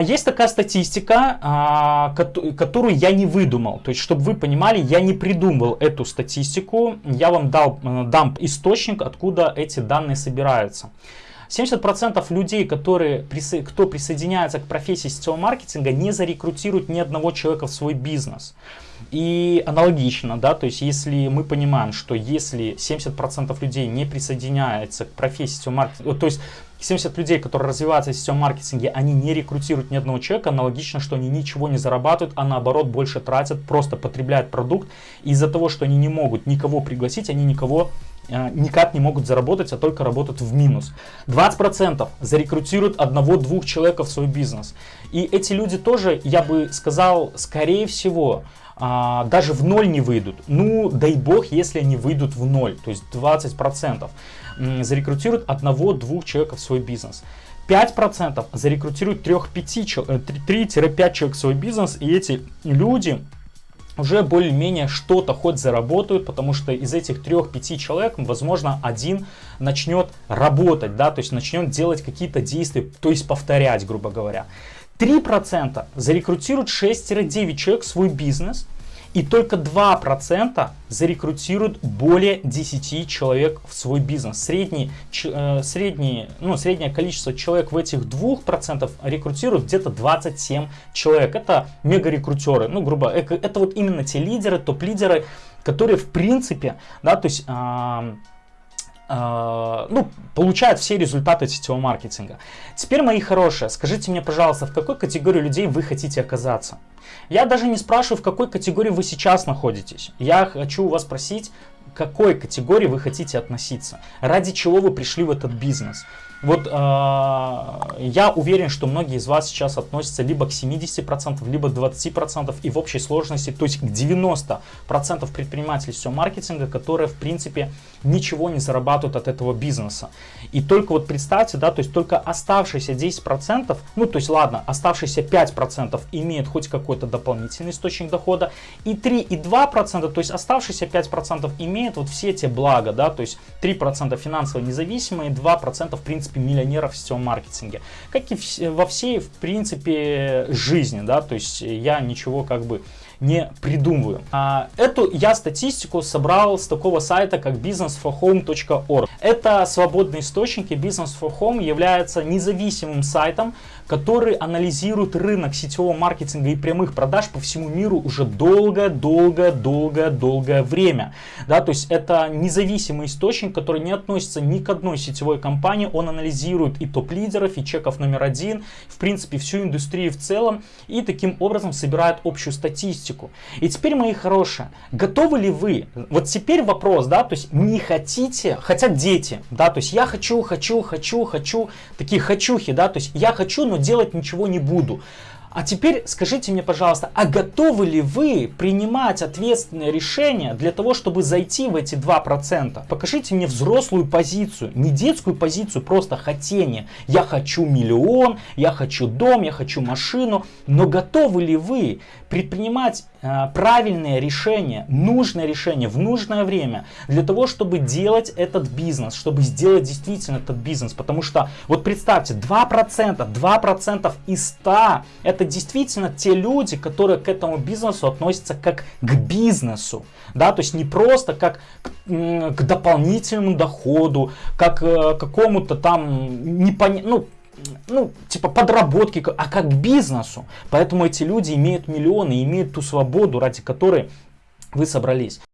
Есть такая статистика, а, которую я не выдумал. То есть, чтобы вы понимали, я не придумал эту статистику. Я вам дал, э, дам источник, откуда эти данные собираются. 70% людей, которые, кто присоединяется к профессии сетевого маркетинга, не зарекрутируют ни одного человека в свой бизнес. И аналогично, да, то есть если мы понимаем, что если 70% людей не присоединяются к профессии сетевого маркетинга, то есть 70 людей, которые развиваются в сетевом маркетинге, они не рекрутируют ни одного человека, аналогично, что они ничего не зарабатывают, а наоборот больше тратят, просто потребляют продукт. Из-за того, что они не могут никого пригласить, они никого никак не могут заработать, а только работают в минус. 20% зарекрутируют одного-двух человека в свой бизнес. И эти люди тоже, я бы сказал, скорее всего, а, даже в ноль не выйдут. Ну, дай бог, если они выйдут в ноль, то есть 20% зарекрутируют одного-двух человек в свой бизнес. 5% зарекрутируют 3-5 э, человек в свой бизнес, и эти люди уже более-менее что-то хоть заработают, потому что из этих 3-5 человек, возможно, один начнет работать, да, то есть начнет делать какие-то действия, то есть повторять, грубо говоря. 3% зарекрутируют 6-9 человек в свой бизнес, и только 2% зарекрутируют более 10 человек в свой бизнес. Средний, э, средний, ну, среднее количество человек в этих 2% рекрутируют где-то 27 человек. Это мега-рекрутеры. Ну, грубо, это, это вот именно те лидеры, топ-лидеры, которые в принципе, да, то есть... Э, ну, получают все результаты сетевого маркетинга. Теперь, мои хорошие, скажите мне, пожалуйста, в какой категории людей вы хотите оказаться? Я даже не спрашиваю, в какой категории вы сейчас находитесь. Я хочу у вас спросить, какой категории вы хотите относиться, ради чего вы пришли в этот бизнес. Вот э, я уверен, что многие из вас сейчас относятся либо к 70%, либо 20% и в общей сложности, то есть к 90% предпринимателей всего маркетинга, которые в принципе ничего не зарабатывают от этого бизнеса. И только вот представьте, да, то есть только оставшиеся 10%, ну то есть ладно, оставшиеся 5% имеют хоть какой-то дополнительный источник дохода, и 3 и 2%, то есть оставшиеся 5% имеют вот все эти блага, да, то есть 3% финансово независимые, 2% в принципе, миллионеров в сетевом маркетинге. Как и во всей, в принципе, жизни, да, то есть я ничего как бы не придумываю. А, эту я статистику собрал с такого сайта, как businessforhome.org. Это свободный источник, и Business for Home является независимым сайтом, который анализирует рынок сетевого маркетинга и прямых продаж по всему миру уже долгое-долгое-долгое-долгое время. Да, то есть это независимый источник, который не относится ни к одной сетевой компании, он анализирует и топ-лидеров, и чеков номер один, в принципе всю индустрию в целом, и таким образом собирает общую статистику. И теперь, мои хорошие, готовы ли вы, вот теперь вопрос, да, то есть не хотите, хотят дети, да, то есть я хочу, хочу, хочу, хочу, такие хочухи, да, то есть я хочу, но делать ничего не буду. А теперь скажите мне, пожалуйста, а готовы ли вы принимать ответственное решение для того, чтобы зайти в эти 2%? Покажите мне взрослую позицию, не детскую позицию, просто хотение. Я хочу миллион, я хочу дом, я хочу машину. Но готовы ли вы предпринимать правильное решение, нужное решение в нужное время для того, чтобы делать этот бизнес, чтобы сделать действительно этот бизнес? Потому что, вот представьте, 2%, 2% из 100 это действительно те люди, которые к этому бизнесу относятся как к бизнесу. Да, то есть не просто как к, к дополнительному доходу, как э, какому-то там непонятному, ну, ну, типа подработки, а как бизнесу. Поэтому эти люди имеют миллионы, имеют ту свободу, ради которой вы собрались.